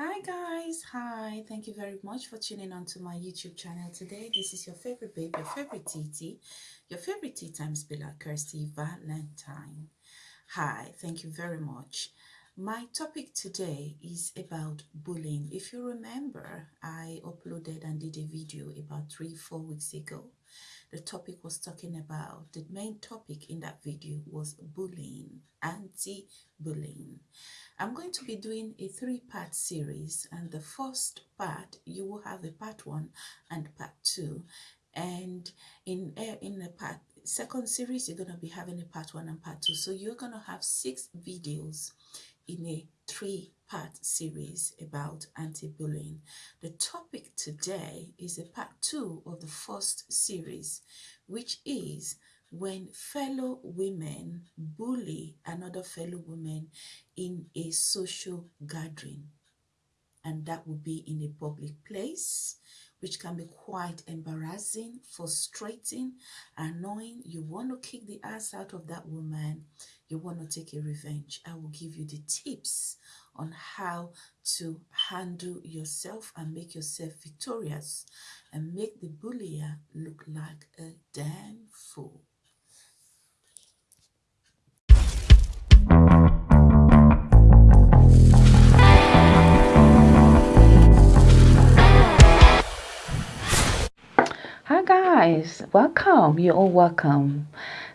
Hi guys, hi. Thank you very much for tuning on to my YouTube channel today. This is your favorite babe, your favorite TT, your favorite tea time spiller, Kirsty Valentine. Hi, thank you very much. My topic today is about bullying. If you remember, I uploaded and did a video about three, four weeks ago. The topic was talking about, the main topic in that video was bullying, anti-bullying. I'm going to be doing a three-part series and the first part, you will have a part one and part two. And in, eh, in the part second series, you're going to be having a part one and part two. So you're going to have six videos in a three-part series about anti-bullying. The topic today is a part two of the first series, which is when fellow women bully another fellow woman in a social gathering. And that would be in a public place, which can be quite embarrassing, frustrating, annoying. You want to kick the ass out of that woman. You want to take a revenge. I will give you the tips on how to handle yourself and make yourself victorious and make the bullier look like a damn fool. Hi guys, welcome. You're all welcome.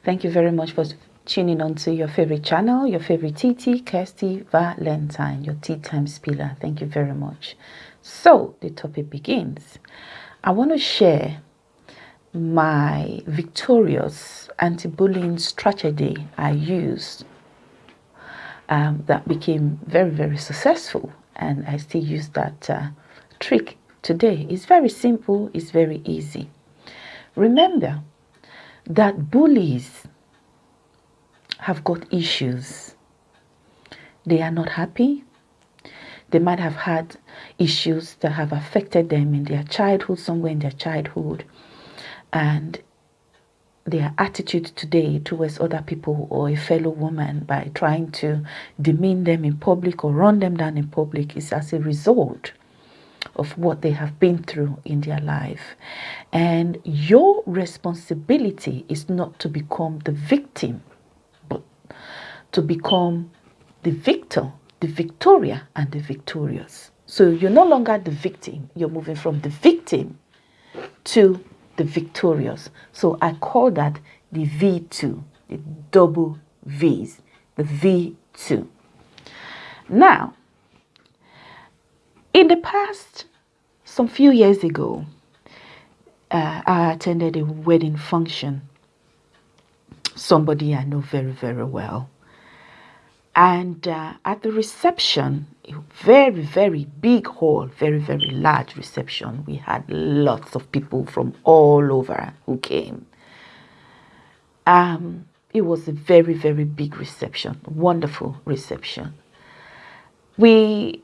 Thank you very much for tuning on to your favorite channel, your favorite TT, Kirsty Valentine, your tea time spiller. Thank you very much. So the topic begins. I want to share my victorious anti-bullying strategy I used um, that became very, very successful. And I still use that uh, trick today. It's very simple. It's very easy. Remember that bullies have got issues. They are not happy. They might have had issues that have affected them in their childhood, somewhere in their childhood. And their attitude today towards other people or a fellow woman by trying to demean them in public or run them down in public is as a result of what they have been through in their life. And your responsibility is not to become the victim, but to become the victor, the Victoria, and the victorious. So you're no longer the victim, you're moving from the victim to the victorious. So I call that the V2, the double V's, the V2. Now, in the past, some few years ago, uh, I attended a wedding function. Somebody I know very, very well. And uh, at the reception, a very, very big hall, very, very large reception, we had lots of people from all over who came. Um, it was a very, very big reception, wonderful reception. We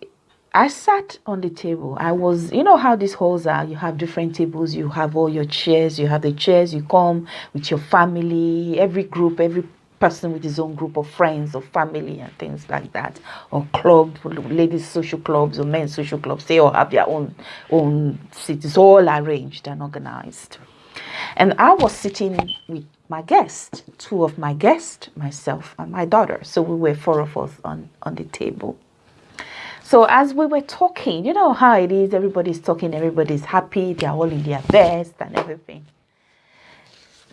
I sat on the table. I was, you know how these halls are. You have different tables. You have all your chairs. You have the chairs. You come with your family. Every group, every person with his own group of friends or family and things like that. Or club, ladies social clubs or men's social clubs. They all have their own own seats. It's all arranged and organized. And I was sitting with my guest, two of my guests, myself and my daughter. So we were four of us on, on the table. So as we were talking, you know how it is, everybody's talking, everybody's happy, they're all in their best and everything.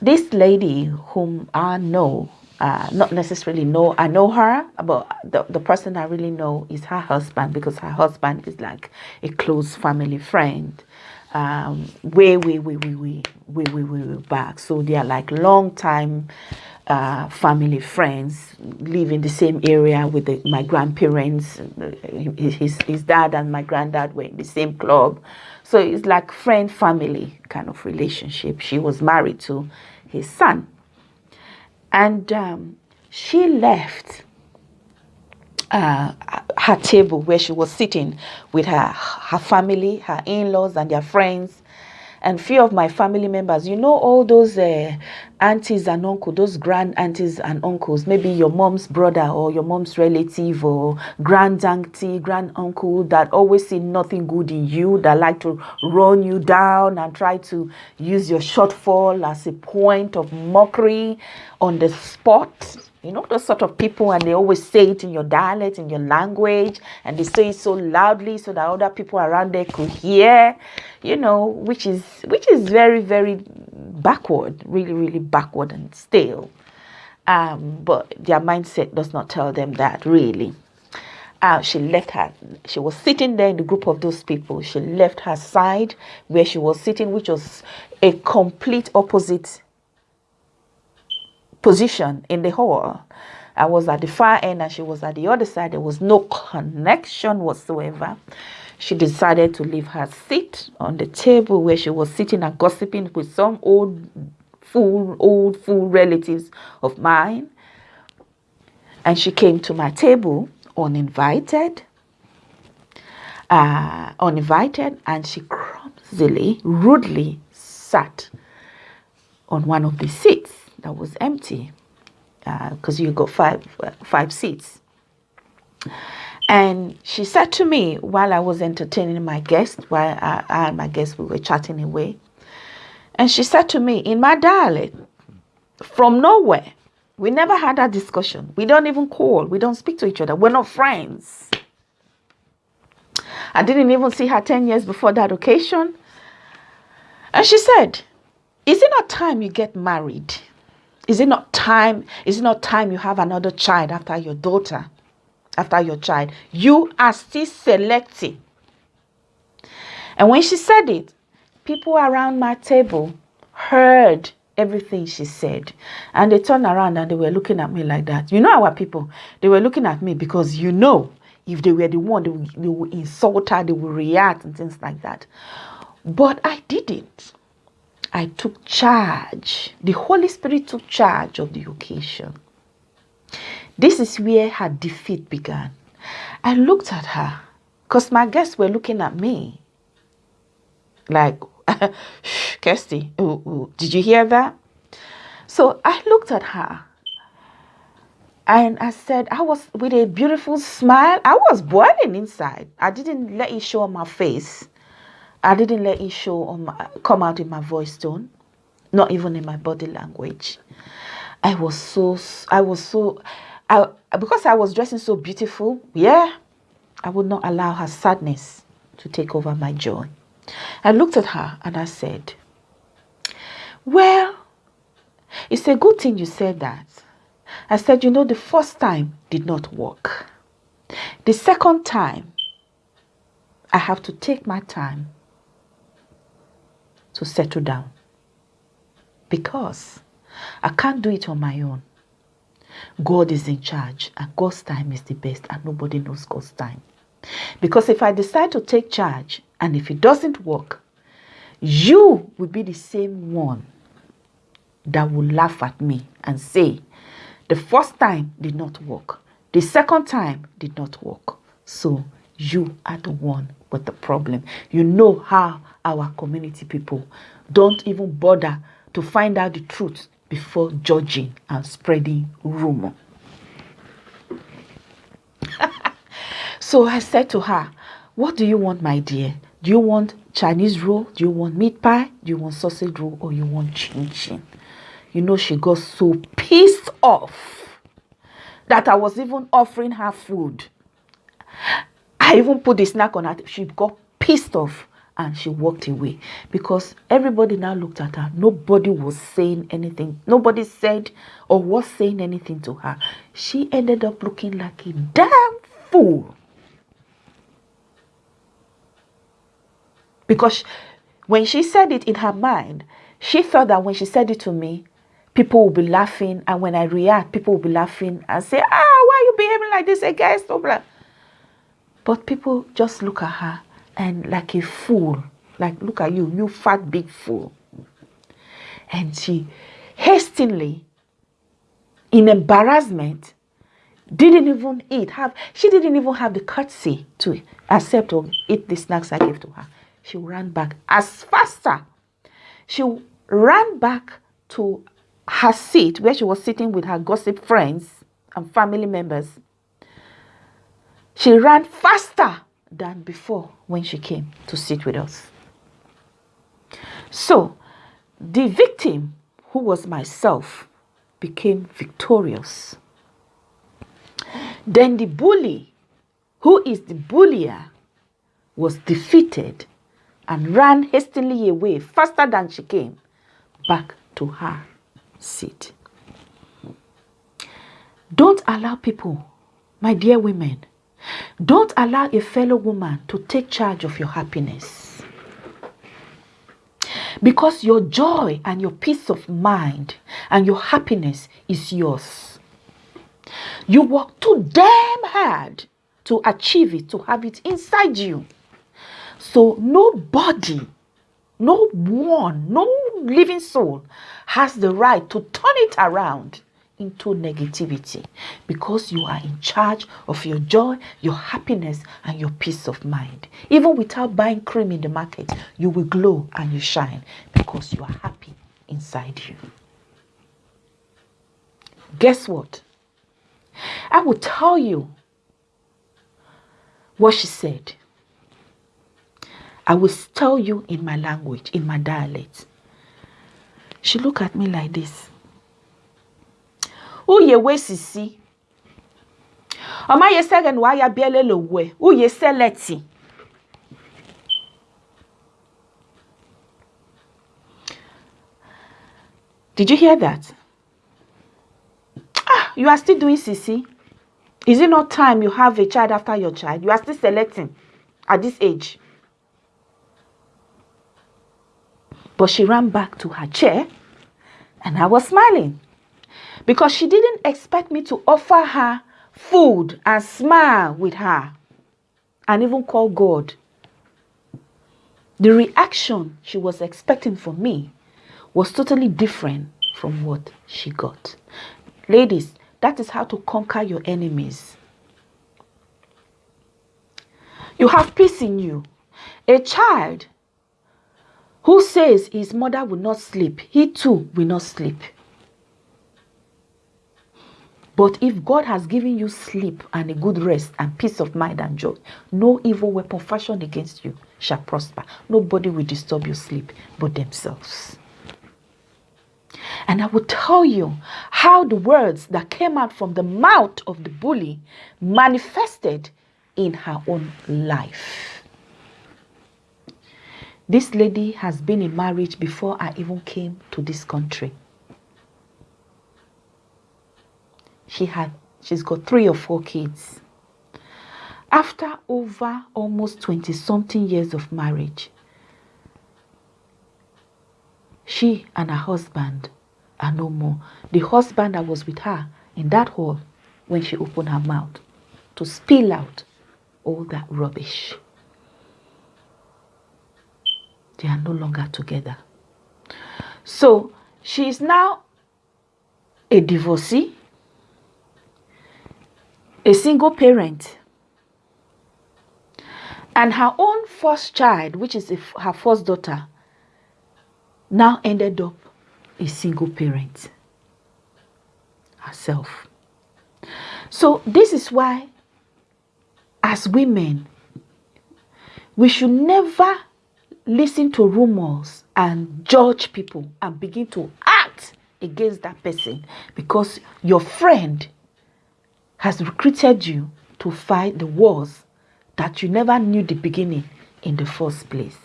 This lady whom I know, uh, not necessarily know, I know her, but the, the person I really know is her husband because her husband is like a close family friend. Um, way, way, way, way, way, way, way, way, way back. So they are like long time uh, family, friends, live in the same area with the, my grandparents. His, his dad and my granddad were in the same club. So it's like friend family kind of relationship. She was married to his son. And um, she left uh, her table where she was sitting with her, her family, her in-laws and their friends and few of my family members, you know, all those uh, aunties and uncles, those grand aunties and uncles, maybe your mom's brother or your mom's relative or grand auntie, grand uncle that always see nothing good in you, that like to run you down and try to use your shortfall as a point of mockery on the spot you know, those sort of people, and they always say it in your dialect, in your language, and they say it so loudly so that other people around there could hear, you know, which is which is very, very backward, really, really backward and stale. Um, but their mindset does not tell them that really. Uh, she left her, she was sitting there in the group of those people. She left her side where she was sitting, which was a complete opposite position in the hall. I was at the far end and she was at the other side. There was no connection whatsoever. She decided to leave her seat on the table where she was sitting and gossiping with some old fool, old fool relatives of mine. And she came to my table uninvited, uh, uninvited, and she clumsily, rudely sat on one of the seats that was empty because uh, you got five uh, five seats. And she said to me while I was entertaining my guest, while I, I and my guest we were chatting away, and she said to me in my dialect, from nowhere, we never had that discussion. We don't even call. We don't speak to each other. We're not friends. I didn't even see her 10 years before that occasion. And she said, Is it not time you get married? Is it not time? Is it not time you have another child after your daughter? After your child? You are still selecting. And when she said it, people around my table heard everything she said. And they turned around and they were looking at me like that. You know our people, they were looking at me because you know if they were the one, they would, they would insult her, they would react and things like that. But I didn't. I took charge. The Holy Spirit took charge of the occasion. This is where her defeat began. I looked at her because my guests were looking at me like, Kirsty, ooh, ooh, did you hear that? So I looked at her and I said, I was with a beautiful smile. I was boiling inside. I didn't let it show on my face. I didn't let it show on my, come out in my voice tone, not even in my body language. I was so, I was so, I, because I was dressing so beautiful, yeah, I would not allow her sadness to take over my joy. I looked at her and I said, Well, it's a good thing you said that. I said, You know, the first time did not work. The second time, I have to take my time to settle down because I can't do it on my own. God is in charge and God's time is the best and nobody knows God's time. Because if I decide to take charge and if it doesn't work, you will be the same one that will laugh at me and say, the first time did not work. The second time did not work. So you are the one with the problem. You know how our community people don't even bother to find out the truth before judging and spreading rumor. so I said to her, What do you want, my dear? Do you want Chinese roll? Do you want meat pie? Do you want sausage roll? Or you want chin chin? You know, she got so pissed off that I was even offering her food. I even put the snack on her. She got pissed off and she walked away because everybody now looked at her. Nobody was saying anything. Nobody said or was saying anything to her. She ended up looking like a damn fool. Because when she said it in her mind, she thought that when she said it to me, people will be laughing. And when I react, people will be laughing and say, ah, why are you behaving like this against? Blah. But people just look at her and like a fool. Like, look at you, you fat big fool. And she hastily, in embarrassment, didn't even eat. Have she didn't even have the courtesy to accept or eat the snacks I gave to her. She ran back as faster she ran back to her seat where she was sitting with her gossip friends and family members. She ran faster than before when she came to sit with us. So, the victim, who was myself, became victorious. Then the bully, who is the bullier, was defeated and ran hastily away faster than she came back to her seat. Don't allow people, my dear women, don't allow a fellow woman to take charge of your happiness. Because your joy and your peace of mind and your happiness is yours. You work too damn hard to achieve it, to have it inside you. So nobody, no one, no living soul has the right to turn it around into negativity because you are in charge of your joy, your happiness, and your peace of mind. Even without buying cream in the market, you will glow and you shine because you are happy inside you. Guess what? I will tell you what she said. I will tell you in my language, in my dialect. She looked at me like this. Uye we sisi. Oma ye segen wa ya biele lo we. Uye seleti. Did you hear that? Ah, you are still doing sisi. Is it not time you have a child after your child? You are still selecting at this age. But she ran back to her chair and I was smiling because she didn't expect me to offer her food and smile with her and even call God. The reaction she was expecting from me was totally different from what she got. Ladies, that is how to conquer your enemies. You have peace in you. A child who says his mother will not sleep, he too will not sleep. But if God has given you sleep and a good rest and peace of mind and joy, no evil weapon fashioned against you shall prosper. Nobody will disturb your sleep but themselves. And I will tell you how the words that came out from the mouth of the bully manifested in her own life. This lady has been in marriage before I even came to this country. She had she's got three or four kids. After over almost 20 something years of marriage, she and her husband are no more. The husband that was with her in that hall when she opened her mouth to spill out all that rubbish. They are no longer together. So she is now a divorcee, a single parent, and her own first child, which is her first daughter, now ended up a single parent herself. So this is why, as women, we should never listen to rumors and judge people and begin to act against that person because your friend has recruited you to fight the wars that you never knew the beginning in the first place.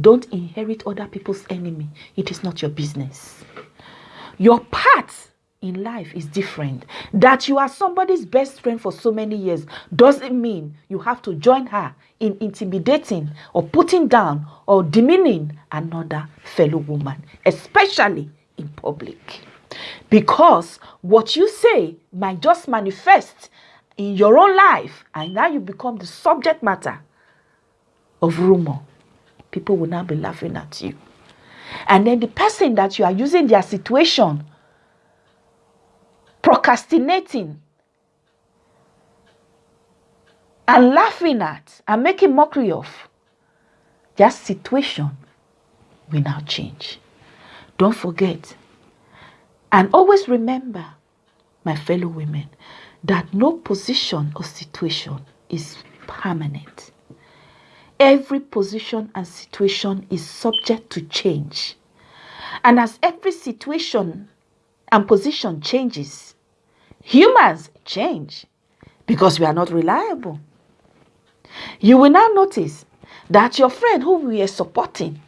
Don't inherit other people's enemy. It is not your business. Your part in life is different. That you are somebody's best friend for so many years doesn't mean you have to join her in intimidating or putting down or demeaning another fellow woman, especially in public. Because what you say might just manifest in your own life, and now you become the subject matter of rumor. People will now be laughing at you. And then the person that you are using their situation procrastinating and laughing at and making mockery of their situation will now change. Don't forget. And always remember, my fellow women, that no position or situation is permanent. Every position and situation is subject to change. And as every situation and position changes, humans change because we are not reliable. You will now notice that your friend who we are supporting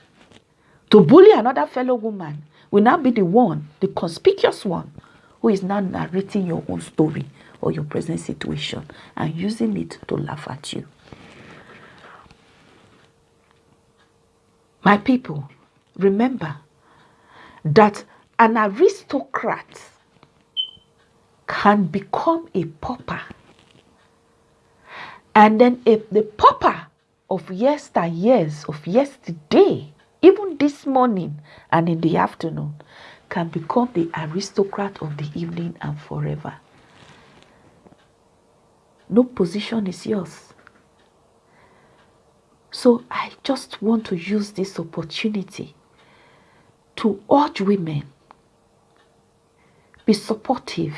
to bully another fellow woman will now be the one, the conspicuous one, who is now narrating your own story or your present situation and using it to laugh at you. My people, remember that an aristocrat can become a pauper. And then a, the pauper of yesteryears, of yesterday, even this morning and in the afternoon, can become the aristocrat of the evening and forever. No position is yours. So I just want to use this opportunity to urge women be supportive.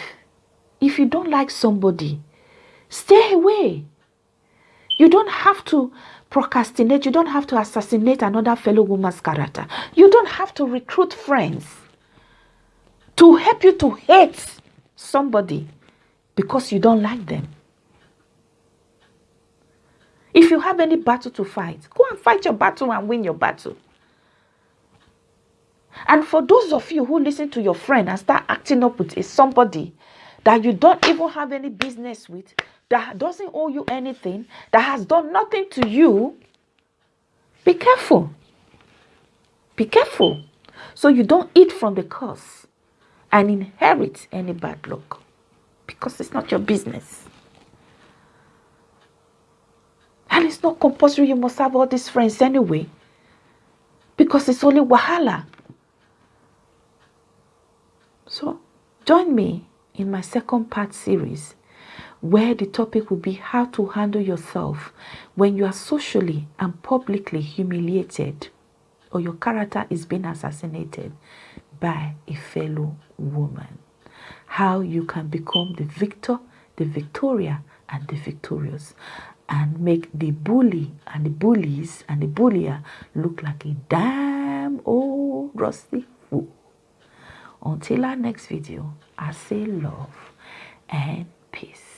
If you don't like somebody, stay away. You don't have to procrastinate. You don't have to assassinate another fellow woman's character. You don't have to recruit friends to help you to hate somebody because you don't like them. If you have any battle to fight, go and fight your battle and win your battle. And for those of you who listen to your friend and start acting up with somebody that you don't even have any business with, that doesn't owe you anything, that has done nothing to you, be careful. Be careful so you don't eat from the curse and inherit any bad luck because it's not your business. And it's not compulsory you must have all these friends anyway. Because it's only wahala. So join me in my second part series where the topic will be how to handle yourself when you are socially and publicly humiliated or your character is being assassinated by a fellow woman. How you can become the victor, the victoria, and the victorious and make the bully and the bullies and the bullier look like a damn old rusty fool. Until our next video, I say love and peace.